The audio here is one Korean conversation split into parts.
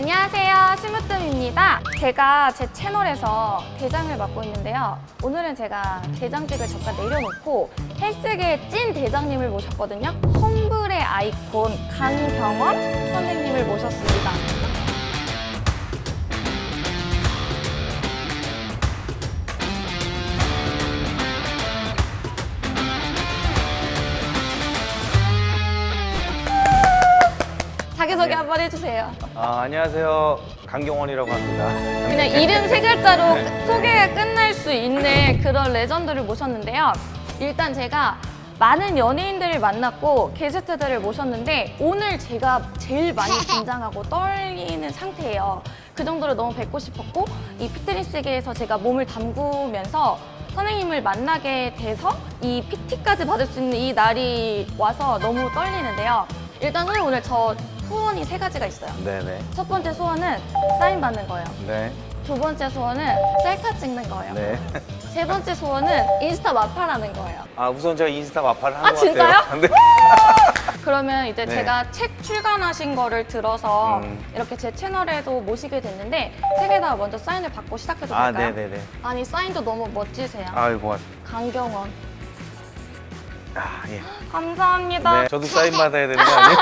안녕하세요. 심으뜸입니다. 제가 제 채널에서 대장을 맡고 있는데요. 오늘은 제가 대장직을 잠깐 내려놓고 헬스계 찐 대장님을 모셨거든요. 험블의 아이콘 강경원 선생님을 모셨습니다 자기소개 한 번 해주세요 아, 안녕하세요. 강경원이라고 합니다. 그냥 이름 세 글자로 소개가 끝날 수 있는 그런 레전드를 모셨는데요. 일단 제가 많은 연예인들을 만났고 게스트들을 모셨는데 오늘 제가 제일 많이 긴장하고 떨리는 상태예요. 그 정도로 너무 뵙고 싶었고 이 피트니스계에서 제가 몸을 담그면서 선생님을 만나게 돼서 이 PT까지 받을 수 있는 이 날이 와서 너무 떨리는데요. 일단 선생님 오늘 저 소원이 세 가지가 있어요. 네네. 첫 번째 소원은 사인 받는 거예요. 네. 두 번째 소원은 셀카 찍는 거예요. 네. 세 번째 소원은 인스타 마파라는 거예요. 아, 우선 제가 인스타 마파를 아, 한것 진짜요? 같아요. 네. 그러면 이제 네. 제가 책 출간하신 거를 들어서 음. 이렇게 제 채널에도 모시게 됐는데 책에다가 먼저 사인을 받고 시작해도 아, 될까요? 네네네. 아니 사인도 너무 멋지세요. 아유, 고맙습니다. 강경원. 아, 예. 감사합니다. 네. 저도 사인 받아야 되는 거 아니에요?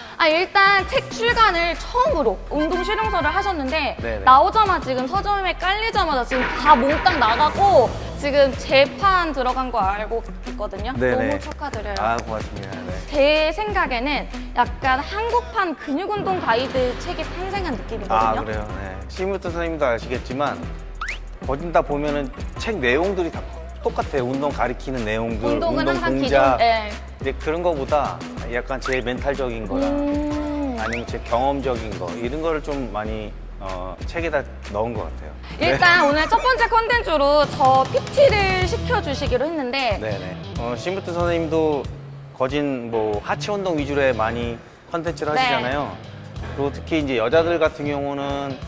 아 일단 책 출간을 처음으로 운동 실용서를 하셨는데 네네. 나오자마자 지금 서점에 깔리자마자 지금 다 몽땅 나가고 지금 재판 들어간 거 알고 있거든요. 네네. 너무 축하드려요. 아, 고맙습니다. 네. 제 생각에는 약간 한국판 근육운동 가이드 책이 탄생한 느낌이거든요. 아, 그래요. 네. 시무트 선생님도 아시겠지만, 거진 다 보면은 책 내용들이 다 똑같아요. 운동 가리키는 내용들, 운동은 운동 항상 동작. 기존. 네. 근데 그런 거보다 약간 제 멘탈적인 거나 음, 아니면 제 경험적인 거 이런 거를 좀 많이 어, 책에다 넣은 것 같아요. 일단 오늘 첫 번째 컨텐츠로 저 PT를 시켜주시기로 했는데 네네. 어, 심부트 선생님도 거진 뭐 하체 운동 위주로 많이 컨텐츠를 네. 하시잖아요. 그리고 특히 이제 여자들 같은 경우는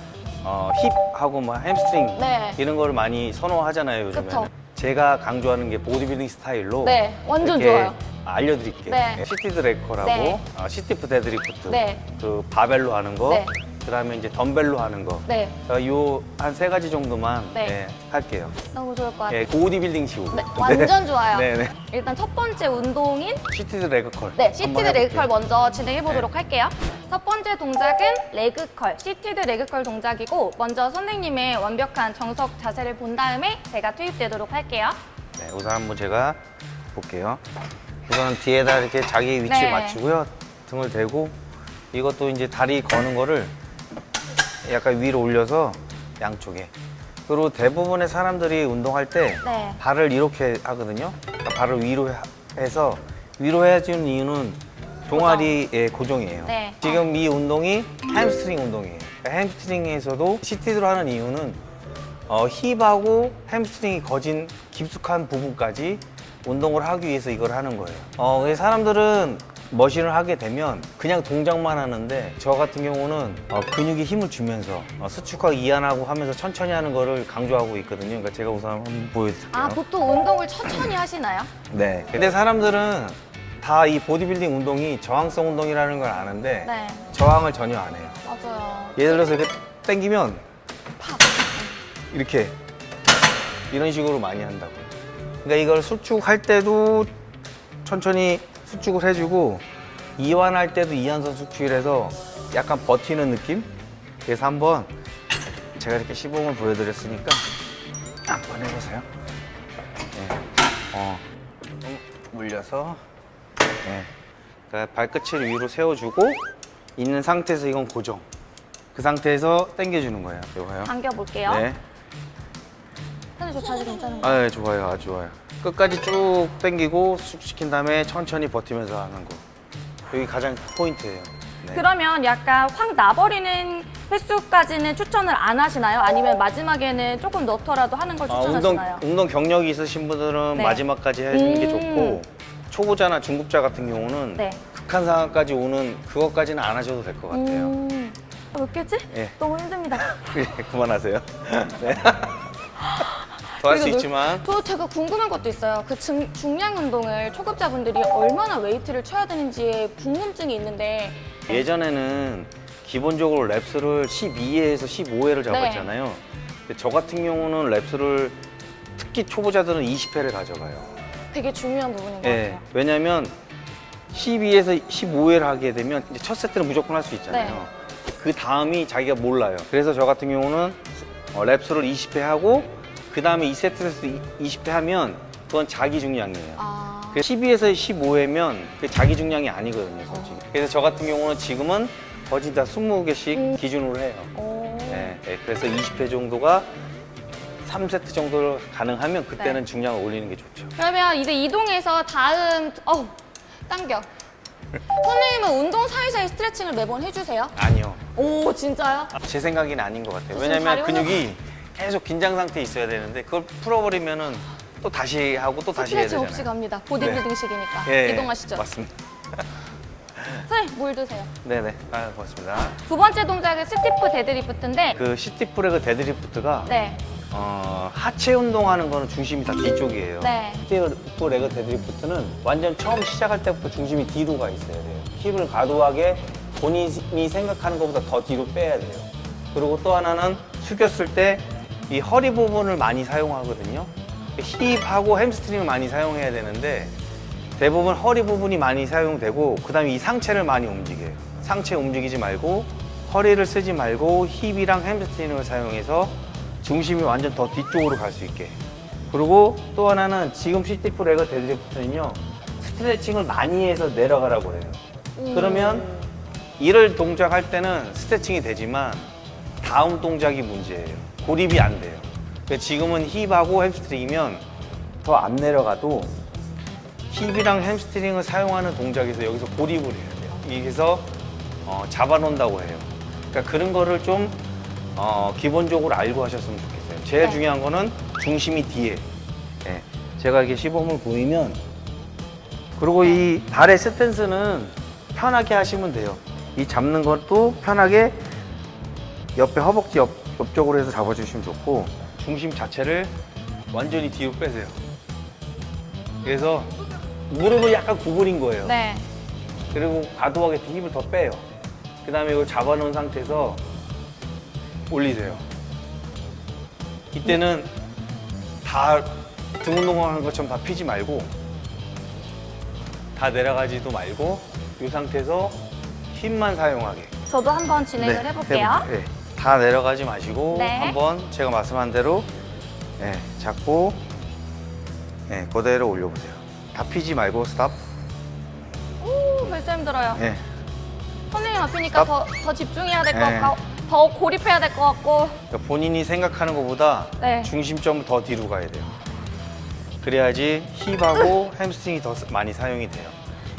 어, 힙하고 뭐 햄스트링 네. 이런 거를 많이 선호하잖아요 요즘에. 제가 강조하는 게 보디빌딩 스타일로 네, 완전 좋아요. 알려드릴게요. 네. seated leg curl이라고 네. 어, stiff deadlift, 네. 그 바벨로 하는 거, 네. 그다음에 이제 덤벨로 하는 거. 네, 요 한 세 가지 정도만 네. 예, 할게요. 너무 좋을 것 같아요. 예, 보디빌딩 식으로. 네, 완전 좋아요. 네네. 일단 첫 번째 운동인 seated leg curl. 네, seated. leg curl 먼저 진행해 보도록 네. 할게요. 첫 번째 동작은 leg curl, seated leg curl 동작이고 먼저 선생님의 완벽한 정석 자세를 본 다음에 제가 투입되도록 할게요. 네, 우선 한번 제가 볼게요. 우선 뒤에다 이렇게 자기 위치를 네. 맞추고요. 등을 대고 이것도 이제 다리 거는 거를 약간 위로 올려서 양쪽에. 그리고 대부분의 사람들이 운동할 때 네. 발을 이렇게 하거든요. 그러니까 발을 위로 해- 해서 위로 해주는 이유는 종아리의 고정 이에요. 네. 지금 이 운동이 햄스트링 운동이에요. 그러니까 햄스트링에서도 seated로 하는 이유는 어, 힙하고 햄스트링이 거진 깊숙한 부분까지 운동을 하기 위해서 이걸 하는 거예요. 어, 사람들은 머신을 하게 되면 그냥 동작만 하는데 저 같은 경우는 어, 근육에 힘을 주면서 어, 수축하고 이완하고 하면서 천천히 하는 거를 강조하고 있거든요. 그러니까 제가 우선 한번 보여드릴게요. 아, 보통 운동을 천천히 하시나요? 네. 근데 사람들은 다 이 보디빌딩 운동이 저항성 운동이라는 걸 아는데 네, 저항을 전혀 안 해요. 맞아요. 예를 들어서 이렇게 당기면 이렇게 이런 식으로 많이 한다고. 그러니까 이걸 수축할 때도 천천히 수축을 해주고 이완할 때도 이완선 수축을 해서 약간 버티는 느낌? 그래서 한번 제가 이렇게 시범을 보여드렸으니까 한번 해보세요. 네. 어, 좀 물려서 네. 그러니까 발끝을 위로 세워주고 있는 상태에서 이건 고정. 그 상태에서 당겨주는 거예요. 이거요. 당겨볼게요. 네. 저 자세 괜찮은 거예요? 아, 네, 좋아요. 아주 좋아요. 끝까지 쭉 당기고 수축시킨 다음에 천천히 버티면서 하는 거. 여기 가장 포인트예요. 네. 그러면 약간 확 나버리는 횟수까지는 추천을 안 하시나요? 아니면 마지막에는 조금 넣더라도 하는 걸 아, 운동, 추천하시나요? 운동 경력이 있으신 분들은 네. 마지막까지 해주는 게 음. 좋고 초보자나 중급자 같은 경우는 네. 극한 상황까지 오는 그것까지는 안 하셔도 될 것 같아요. 음, 아, 몇 개지? 예. 너무 힘듭니다. 예, 그만하세요. 네. 더할 수 있지만 저 제가 궁금한 것도 있어요. 그 중, 중량 운동을 초급자분들이 얼마나 웨이트를 쳐야 되는지에 궁금증이 있는데 예전에는 기본적으로 랩스를 12회에서 15회를 잡았잖아요. 근데 저 같은 경우는 랩스를 특히 초보자들은 20회를 가져가요. 되게 중요한 부분인 것 예. 같아요. 왜냐면 12에서 15회를 하게 되면 첫 세트는 무조건 할 수 있잖아요. 네. 그 다음이 자기가 몰라요. 그래서 저 같은 경우는 어, 랩스를 20회 하고 그 다음에 2세트에서 20회 하면 그건 자기 중량이에요. 아, 12에서 15회면 그 자기 중량이 아니거든요, 솔직히. 그래서 저 같은 경우는 지금은 거의 다 20개씩 음. 기준으로 해요. 오. 네, 네, 그래서 20회 정도가 3세트 정도를 가능하면 그때는 네. 중량을 올리는 게 좋죠. 그러면 이제 이동해서 다음 어우 당겨. 선생님은 운동 사이사이 스트레칭을 매번 해주세요? 아니요. 오 진짜요? 제 생각에는 아닌 것 같아요. 왜냐면 근육이 계속 긴장 상태에 있어야 되는데 그걸 풀어버리면은 또 다시 하고 또 다시 해야 되잖아요. 없이 갑니다. 보디빌딩식이니까 예, 이동하시죠. 맞습니다. 선생님 물 드세요. 네네. 아, 고맙습니다. 두 번째 동작은 stiff deadlift인데 그 stiff leg deadlift가 네, 어, 하체 운동하는 거는 중심이 다 뒤쪽이에요. 네. stiff leg deadlift는 완전 처음 시작할 때부터 중심이 뒤로 가 있어야 돼요. 힙을 과도하게 본인이 생각하는 것보다 더 뒤로 빼야 돼요. 그리고 또 하나는 숙였을 때 이 허리 부분을 많이 사용하거든요. 힙하고 햄스트링을 많이 사용해야 되는데 대부분 허리 부분이 많이 사용되고 그 다음에 이 상체를 많이 움직여요. 상체 움직이지 말고 허리를 쓰지 말고 힙이랑 햄스트링을 사용해서 중심이 완전 더 뒤쪽으로 갈 수 있게. 그리고 또 하나는 지금 stiff leg deadlift는요 스트레칭을 많이 해서 내려가라고 해요. 그러면 이를 동작할 때는 스트레칭이 되지만 다음 동작이 문제예요. 고립이 안 돼요. 지금은 힙하고 햄스트링이면 더 안 내려가도 힙이랑 햄스트링을 사용하는 동작에서 여기서 고립을 해야 돼요. 여기서 어, 잡아놓는다고 해요. 그러니까 그런 거를 좀 어, 기본적으로 알고 하셨으면 좋겠어요. 제일 네. 중요한 거는 중심이 뒤에. 예. 제가 이렇게 시범을 보이면 그리고 이 발의 stance는 편하게 하시면 돼요. 이 잡는 것도 편하게 옆에 허벅지 옆, 옆쪽으로 해서 잡아주시면 좋고 중심 자체를 완전히 뒤로 빼세요. 그래서 무릎을 약간 구부린 거예요. 네. 그리고 과도하게 힘을 더 빼요. 그 다음에 이걸 잡아놓은 상태에서 올리세요. 이때는 다 등 운동하는 것처럼 다 피지 말고 다 내려가지도 말고 이 상태에서 힘만 사용하게. 저도 한번 진행을 네, 해볼게요. 해보- 네. 다 내려가지 마시고 네. 한번 제가 말씀한 대로 네, 잡고 네, 그대로 올려보세요. 다 피지 말고 스탑. 오, 벌써 힘들어요. 네. 선생님 앞이니까 더. 더 집중해야 될것 네. 같고 더 고립해야 될 것 같고 그러니까 본인이 생각하는 것보다 네. 중심점을 더 뒤로 가야 돼요. 그래야지 힙하고 햄스트링이 더 많이 사용이 돼요.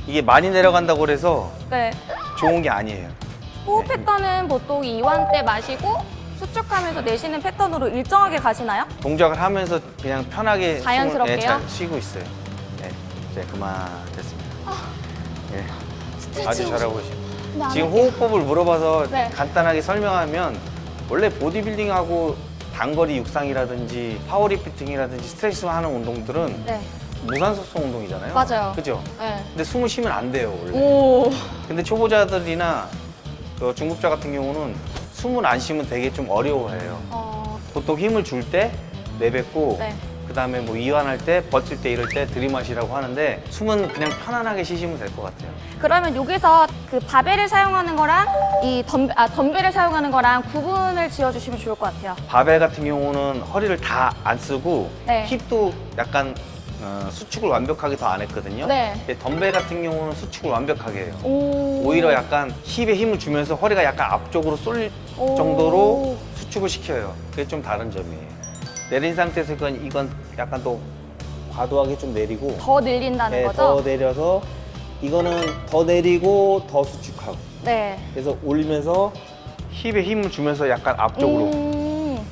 이게 많이 내려간다고 그래서 네. 좋은 게 아니에요. 호흡 패턴은 보통 이완 때 마시고 수축하면서 내쉬는 패턴으로 일정하게 가시나요? 동작을 하면서 그냥 편하게 자연스럽게요? 숨을, 네, 잘 쉬고 있어요. 네, 이제 그만 됐습니다. 네, 아주 잘하고. 네, 안 지금. 호흡법을 물어봐서 네. 간단하게 설명하면 원래 보디빌딩하고 단거리 육상이라든지 파워리프팅이라든지 strength 하는 운동들은 네. 무산소성 운동이잖아요. 맞아요. 그죠? 네. 근데 숨을 쉬면 안 돼요, 원래. 오. 근데 초보자들이나 그 중급자 같은 경우는 숨을 안 쉬면 되게 좀 어려워해요. 어, 보통 힘을 줄 때 내뱉고 네. 그다음에 뭐 이완할 때 버틸 때 이럴 때 들이마시라고 하는데 숨은 그냥 편안하게 쉬시면 될 것 같아요. 그러면 여기서 그 바벨을 사용하는 거랑 이 덤, 아, 덤벨을 사용하는 거랑 구분을 지어주시면 좋을 것 같아요. 바벨 같은 경우는 허리를 다 안 쓰고 네. 힙도 약간 어, 수축을 완벽하게 더 안 했거든요. 네. 근데 덤벨 같은 경우는 수축을 완벽하게 해요. 오. 오히려 약간 힙에 힘을 주면서 허리가 약간 앞쪽으로 쏠릴 오. 정도로 수축을 시켜요. 그게 좀 다른 점이에요. 내린 상태에서 이건, 이건 약간 또 과도하게 좀 내리고 더 늘린다는 네, 거죠? 더 내려서 이거는 더 내리고 더 수축하고 네. 그래서 올리면서 힙에 힘을 주면서 약간 앞쪽으로 음,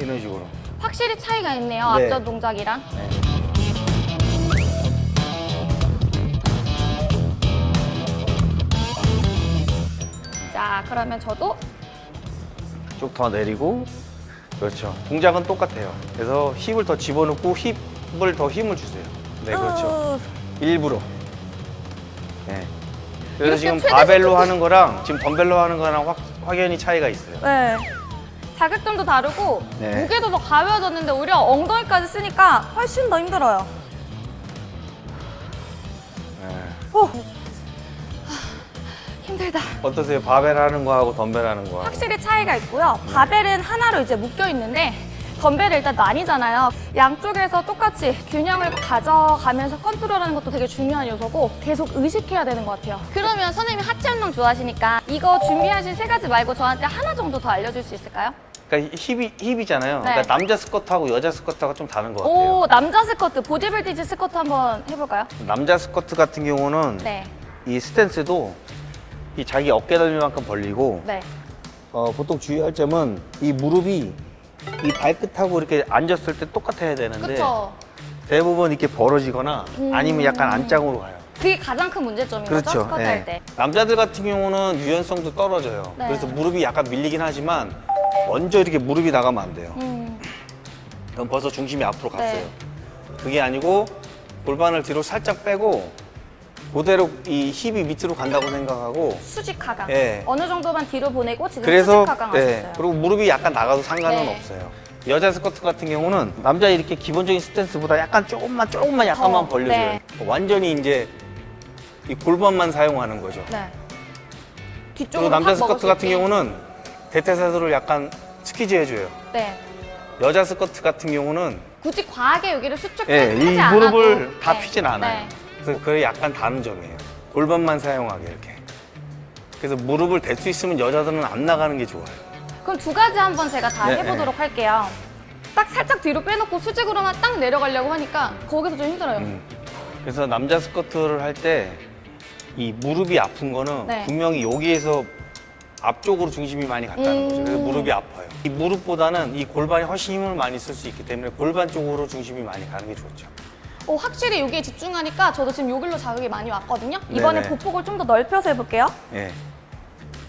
이런 식으로 확실히 차이가 있네요. 네. 앞전 동작이랑. 네. 그러면 저도 쭉 더 내리고 그렇죠 동작은 똑같아요 그래서 힙을 더 집어넣고 힙을 더 힘을 주세요 네 그렇죠 으, 일부러 네. 그래서 지금 바벨로 속도- 하는 거랑 지금 덤벨로 하는 거랑 확, 확연히 차이가 있어요. 네. 자극점도 다르고 네. 무게도 더 가벼워졌는데 오히려 엉덩이까지 쓰니까 훨씬 더 힘들어요. 네. 오. 힘들다. 어떠세요? 바벨 하는 거하고 덤벨 하는 거하고. 확실히 차이가 있고요. 바벨은 하나로 이제 묶여 있는데 덤벨은 일단 나뉘잖아요. 양쪽에서 똑같이 균형을 가져가면서 컨트롤하는 것도 되게 중요한 요소고 계속 의식해야 되는 것 같아요. 그러면 선생님이 하체 운동 좋아하시니까 이거 준비하신 세 가지 말고 저한테 하나 정도 더 알려줄 수 있을까요? 그러니까 힙이 힙이잖아요. 네. 그러니까 남자 스쿼트하고 여자 스쿼트하고 좀 다른 것 같아요. 오 남자 스쿼트 보디빌딩식 스쿼트 한번 해볼까요? 남자 스쿼트 같은 경우는 네, 이 스탠스도 이 자기 어깨 넓이만큼 벌리고 네. 어, 보통 주의할 점은 이 무릎이 이 발끝하고 이렇게 앉았을 때 똑같아야 되는데 그렇죠. 대부분 이렇게 벌어지거나 음. 아니면 약간 안짱으로 가요. 그게 가장 큰 문제점인 그렇죠. 스쿼트 예. 할 때. 남자들 같은 경우는 유연성도 떨어져요. 네. 그래서 무릎이 약간 밀리긴 하지만 먼저 이렇게 무릎이 나가면 안 돼요. 음, 그럼 벌써 중심이 앞으로 갔어요. 네. 그게 아니고 골반을 뒤로 살짝 빼고 그대로 이 힙이 밑으로 간다고 생각하고 수직 하강. 예. 어느 정도만 뒤로 보내고 지금 그래서 수직 하강 하셨어요. 네, 그리고 무릎이 약간 나가도 상관은 네. 없어요. 여자 스쿼트 같은 경우는 남자 이렇게 기본적인 스탠스보다 약간 조금만 조금만 약간만 더, 벌려줘요. 네. 완전히 이제 이 골반만 사용하는 거죠. 네. 그리고 뒤쪽으로 남자 확 먹을 스쿼트 수 같은. 경우는 대퇴사두를 약간 스퀴즈 해줘요. 네. 여자 스쿼트 같은 경우는 굳이 과하게 여기를 수축하지 예, 이 않아도 무릎을 다 네. 펴진 않아요. 네. 그래서 그게 약간 다른 점이에요. 골반만 사용하게 이렇게. 그래서 무릎을 댈 수 있으면 여자들은 안 나가는 게 좋아요. 그럼 두 가지 한번 제가 다 네, 해보도록 할게요. 딱 살짝 뒤로 빼놓고 수직으로만 딱 내려가려고 하니까 거기서 좀 힘들어요. 음. 그래서 남자 스쿼트를 할 때 이 무릎이 아픈 거는 네. 분명히 여기에서 앞쪽으로 중심이 많이 갔다는 음. 거죠. 그래서 무릎이 아파요. 이 무릎보다는 이 골반이 훨씬 힘을 많이 쓸 수 있기 때문에 골반 쪽으로 중심이 많이 가는 게 좋죠. 어, 확실히 여기에 집중하니까 저도 지금 여기로 자극이 많이 왔거든요. 이번에 네네. 보폭을 좀 더 넓혀서 해볼게요. 예.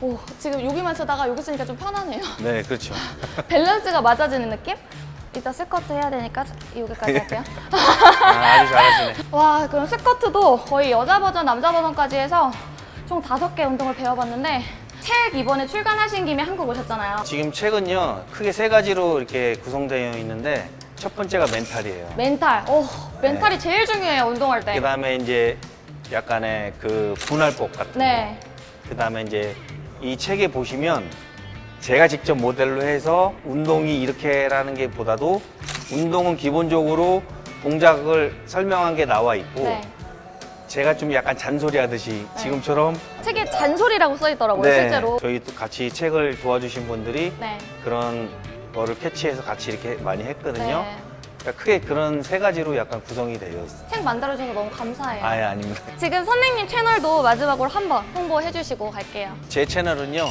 오, 지금 여기만 쓰다가 여기 쓰니까 좀 편하네요. 네, 그렇죠. 밸런스가 맞아지는 느낌? 이따 스쿼트 해야 되니까 여기까지 할게요. 아, 아주 잘하시네. 와, 그럼 스쿼트도 거의 여자 버전, 남자 버전까지 해서 총 다섯 개 운동을 배워봤는데 책 이번에 출간하신 김에 한국 오셨잖아요. 지금 책은요, 크게 세 가지로 이렇게 구성되어 있는데 첫 번째가 멘탈이에요. 멘탈. 오, 멘탈이 네. 제일 중요해요, 운동할 때. 그 다음에 이제 약간의 그 분할법 같은 네. 거. 그 다음에 이제 이 책에 보시면 제가 직접 모델로 해서 운동이 이렇게라는 게 보다도 운동은 기본적으로 동작을 설명한 게 나와 있고 네. 제가 좀 약간 잔소리 하듯이 지금처럼 책에 잔소리라고 써 있더라고요, 네, 실제로. 저희 또 같이 책을 도와주신 분들이 네. 그런 거를 캐치해서 같이 이렇게 많이 했거든요. 네. 그러니까 크게 그런 세 가지로 약간 구성이 되어 있어요. 책 만들어주셔서 너무 감사해요. 아예 아닙니다. 지금 선생님 채널도 마지막으로 한번 홍보해 주시고 갈게요. 제 채널은요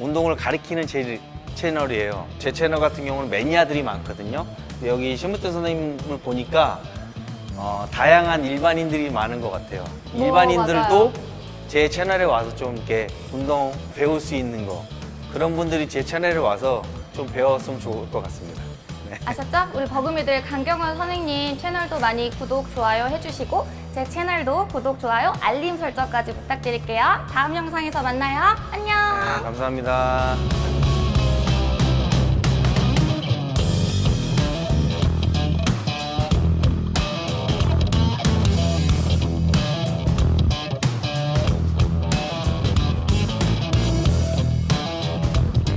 운동을 가리키는 제 채널이에요 제 채널 같은 경우는 매니아들이 많거든요 여기 심으뜸 선생님을 보니까 어, 다양한 일반인들이 많은 것 같아요 오, 일반인들도 맞아요. 제 채널에 와서 좀 이렇게 운동 배울 수 있는 거 그런 분들이 제 채널에 와서 좀 배웠으면 좋을 것 같습니다 네. 아셨죠? 우리 버금이들 강경원 선생님 채널도 많이 구독, 좋아요 해주시고 제 채널도 구독, 좋아요, 알림 설정까지 부탁드릴게요. 다음 영상에서 만나요. 안녕. 네, 감사합니다